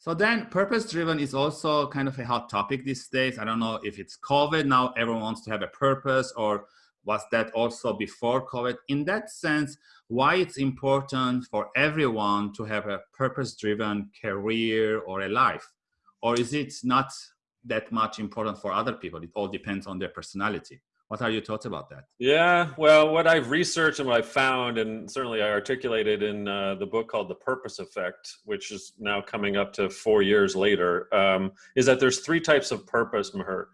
So then purpose driven is also kind of a hot topic these days. I don't know if it's COVID now, everyone wants to have a purpose or was that also before COVID? In that sense, why it's important for everyone to have a purpose driven career or a life? Or is it not that much important for other people? It all depends on their personality. What are your thoughts about that? Yeah, well, what I've researched and what I've found, and certainly I articulated in uh, the book called The Purpose Effect, which is now coming up to four years later, um, is that there's three types of purpose, Meher.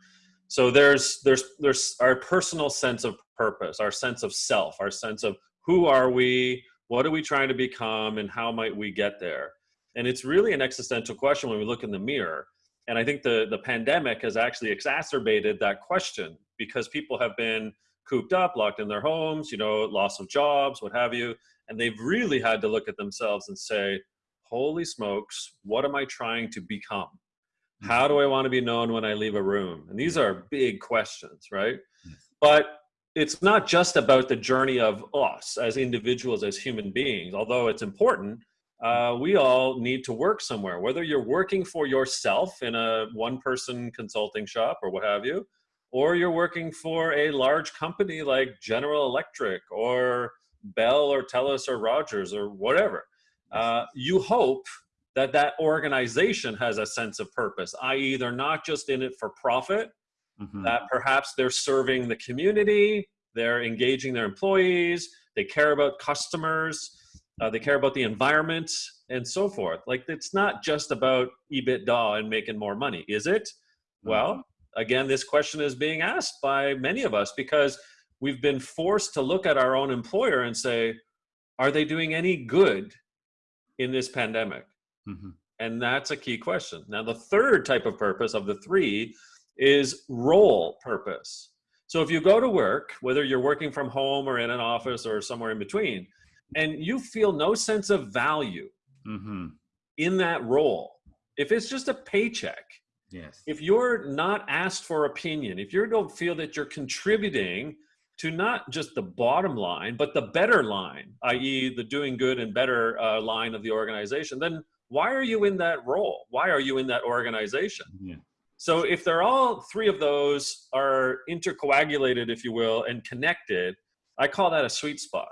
So there's there's there's our personal sense of purpose, our sense of self, our sense of who are we, what are we trying to become, and how might we get there. And it's really an existential question when we look in the mirror. And I think the, the pandemic has actually exacerbated that question because people have been cooped up, locked in their homes, you know, loss of jobs, what have you. And they've really had to look at themselves and say, holy smokes, what am I trying to become? Hmm. How do I want to be known when I leave a room? And these are big questions, right? But it's not just about the journey of us as individuals, as human beings, although it's important uh, we all need to work somewhere, whether you're working for yourself in a one person consulting shop or what have you, or you're working for a large company like General Electric or Bell or Telus or Rogers or whatever. Uh, you hope that that organization has a sense of purpose, i.e., they're not just in it for profit, mm -hmm. that perhaps they're serving the community, they're engaging their employees, they care about customers, uh, they care about the environment and so forth. Like it's not just about EBITDA and making more money, is it? Mm-hmm. Well, again, this question is being asked by many of us because we've been forced to look at our own employer and say, are they doing any good in this pandemic? Mm -hmm. And that's a key question. Now, the third type of purpose of the three is role purpose. So if you go to work, whether you're working from home or in an office or somewhere in between, and you feel no sense of value mm-hmm. in that role, if it's just a paycheck, yes, if you're not asked for opinion, if you don't feel that you're contributing to not just the bottom line, but the better line, i.e., the doing good and better uh, line of the organization, then why are you in that role? Why are you in that organization? Yeah. So if they're all three of those are intercoagulated, if you will, and connected, I call that a sweet spot.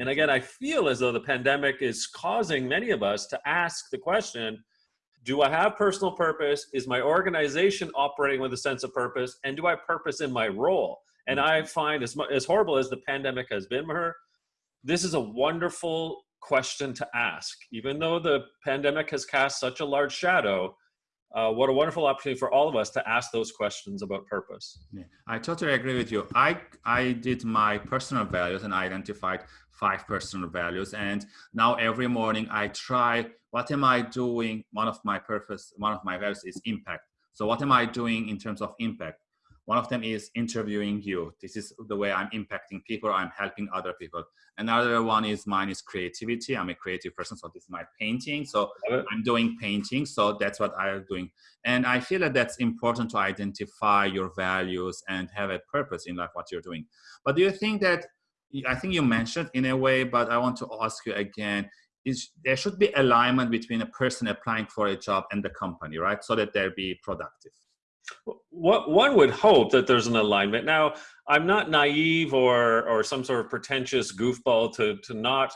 And again, I feel as though the pandemic is causing many of us to ask the question, do I have personal purpose? Is my organization operating with a sense of purpose? And do I purpose in my role? And I mm-hmm. find as, as horrible as the pandemic has been, Meher, this is a wonderful question to ask. Even though the pandemic has cast such a large shadow, uh, what a wonderful opportunity for all of us to ask those questions about purpose. Yeah, I totally agree with you. I, I did my personal values and I identified five personal values. And now every morning I try, what am I doing? One of my purpose, one of my values is impact. So what am I doing in terms of impact? One of them is interviewing you. This is the way I'm impacting people. I'm helping other people. Another one is mine is creativity. I'm a creative person, so this is my painting. So I'm doing painting. So that's what I'm doing. And I feel that that's important to identify your values and have a purpose in life, what you're doing. But do you think that, I think you mentioned in a way, but I want to ask you again, is there should be alignment between a person applying for a job and the company, right? So that they'll be productive. What one would hope that there's an alignment. Now, I'm not naive or or some sort of pretentious goofball to to not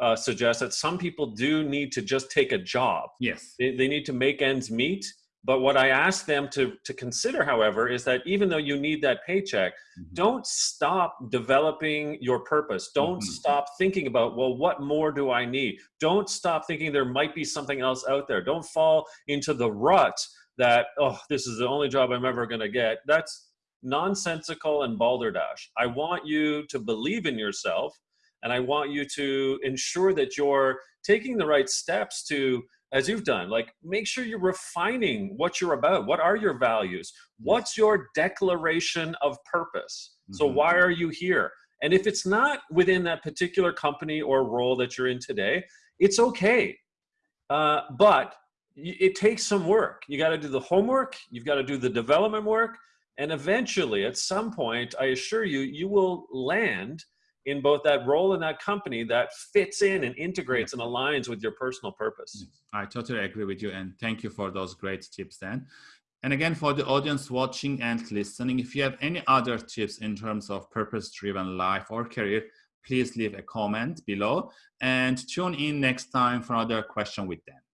uh, suggest that some people do need to just take a job. Yes, they, they need to make ends meet. But what I ask them to to consider, however, is that even though you need that paycheck, mm -hmm. don't stop developing your purpose. Don't mm -hmm. stop thinking about well, what more do I need? Don't stop thinking there might be something else out there. Don't fall into the rut that, oh, this is the only job I'm ever going to get. That's nonsensical and balderdash. I want you to believe in yourself and I want you to ensure that you're taking the right steps to, as you've done, like make sure you're refining what you're about. What are your values? What's your declaration of purpose? Mm -hmm. So mm-hmm. why are you here? And if it's not within that particular company or role that you're in today, it's okay. Uh, but it takes some work. You got to do the homework, you've got to do the development work, and eventually, at some point, I assure you, you will land in both that role in that company that fits in and integrates and aligns with your personal purpose. I totally agree with you. And thank you for those great tips, Dan. And again, for the audience watching and listening, if you have any other tips in terms of purpose driven life or career, please leave a comment below and tune in next time for another question with Dan.